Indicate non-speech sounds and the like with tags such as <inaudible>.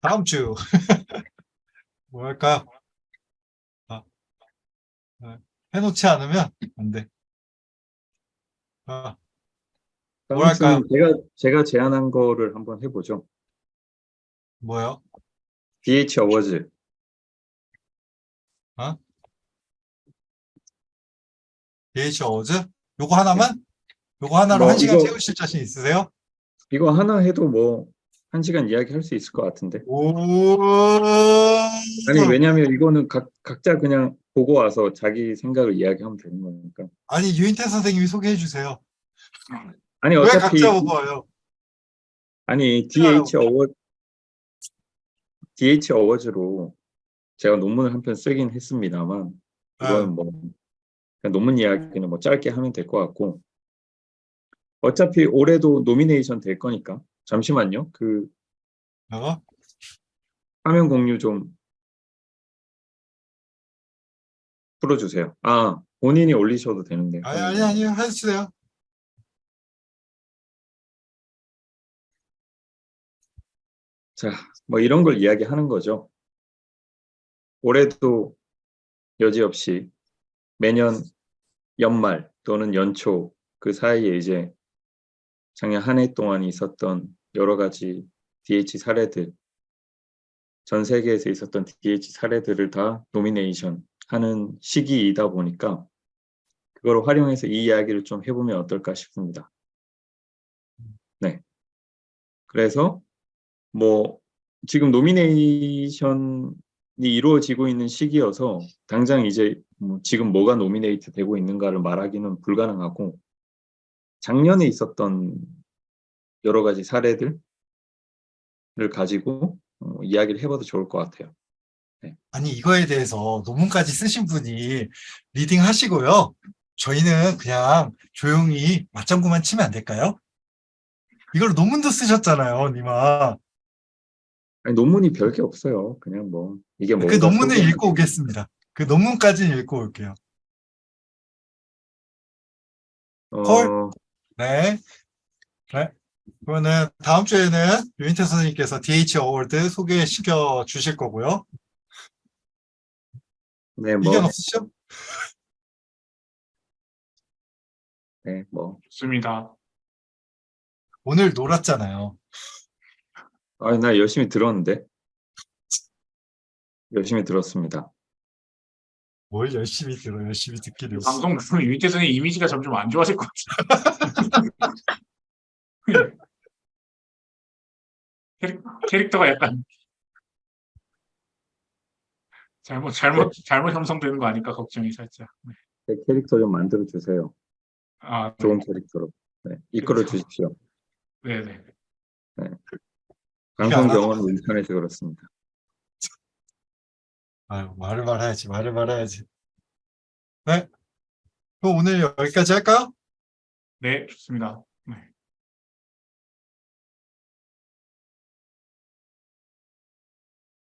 다음 주. <laughs> 뭐 할까? 아, 아, 해놓지 않으면 안 돼. 아, 뭐랄까요? 주는 제가 제가 제안한 거를 한번 해보죠. 뭐요? DH 어워즈. DH 어워즈? 요거 하나만? 요거 하나로 뭐, 한 시간 이거- 채우실 자신 있으세요? 이거 하나 해도 뭐 한 시간 이야기할 수 있을 것 같은데. 오. 아니 왜냐하면 이거는 각 각자 그냥 보고 와서 자기 생각을 이야기하면 되는 거니까. 아니 유인태 선생님이 소개해 주세요. 아니 왜 어차피 각자 보고 와요? 아니 DH 어워 DH 어워즈로 제가 논문을 한 편 쓰긴 했습니다만 네. 이건 뭐 그냥 논문 이야기는 뭐 짧게 하면 될 것 같고 어차피 올해도 노미네이션 될 거니까 잠시만요 그 어? 화면 공유 좀 풀어주세요 아 본인이 올리셔도 되는데 아니 아니 아니 하세요. 자, 뭐 이런 걸 이야기하는 거죠. 올해도 여지없이 매년 연말 또는 연초 그 사이에 이제 작년 한 해 동안 있었던 여러 가지 DH 사례들, 전 세계에서 있었던 DH 사례들을 다 노미네이션 하는 시기이다 보니까 그걸 활용해서 이 이야기를 좀 해보면 어떨까 싶습니다. 네. 그래서 뭐 지금 nomination이 이루어지고 있는 시기여서 당장 이제 뭐 지금 뭐가 nominate 되고 있는가를 말하기는 불가능하고 작년에 있었던 여러 가지 사례들을 가지고 어, 이야기를 해봐도 좋을 것 같아요. 아니 이거에 대해서 논문까지 쓰신 분이 leading 하시고요. 저희는 그냥 조용히 맞장구만 치면 안 될까요? 이걸 논문도 쓰셨잖아요, 니마. 아니, 논문이 별 게 없어요. 그냥 뭐 이게 뭐 그 논문을 읽고 오겠습니다. 그 논문까지는 읽고 올게요. 헐. 네. 네. 그러면 다음 주에는 유인태 선생님께서 DH award 소개시켜 주실 거고요. 네, 뭐, 이견 없으시죠? 네, 뭐, 좋습니다. 오늘 놀았잖아요. 아, 나 열심히 들었는데 열심히 들었습니다. 뭘 열심히 들어, 열심히 듣기를. 방송 들으면 유인태 선생 이미지가 점점 안 좋아질 것 같아요. <laughs> 캐릭, 캐릭 터가 약간 잘못 잘못 잘못 형성되는 거 아닐까 걱정이 살짝. 네. 제 캐릭터 좀 만들어 주세요. 아, 네. 좋은 캐릭터로. 네, 이끌어 주십시오. 네네. 방송 알아? 경험은 인터넷에 그렇습니다. 아유, 말을 말아야지, 말을 말아야지. 네. 그럼 오늘 여기까지 할까요? 네, 좋습니다.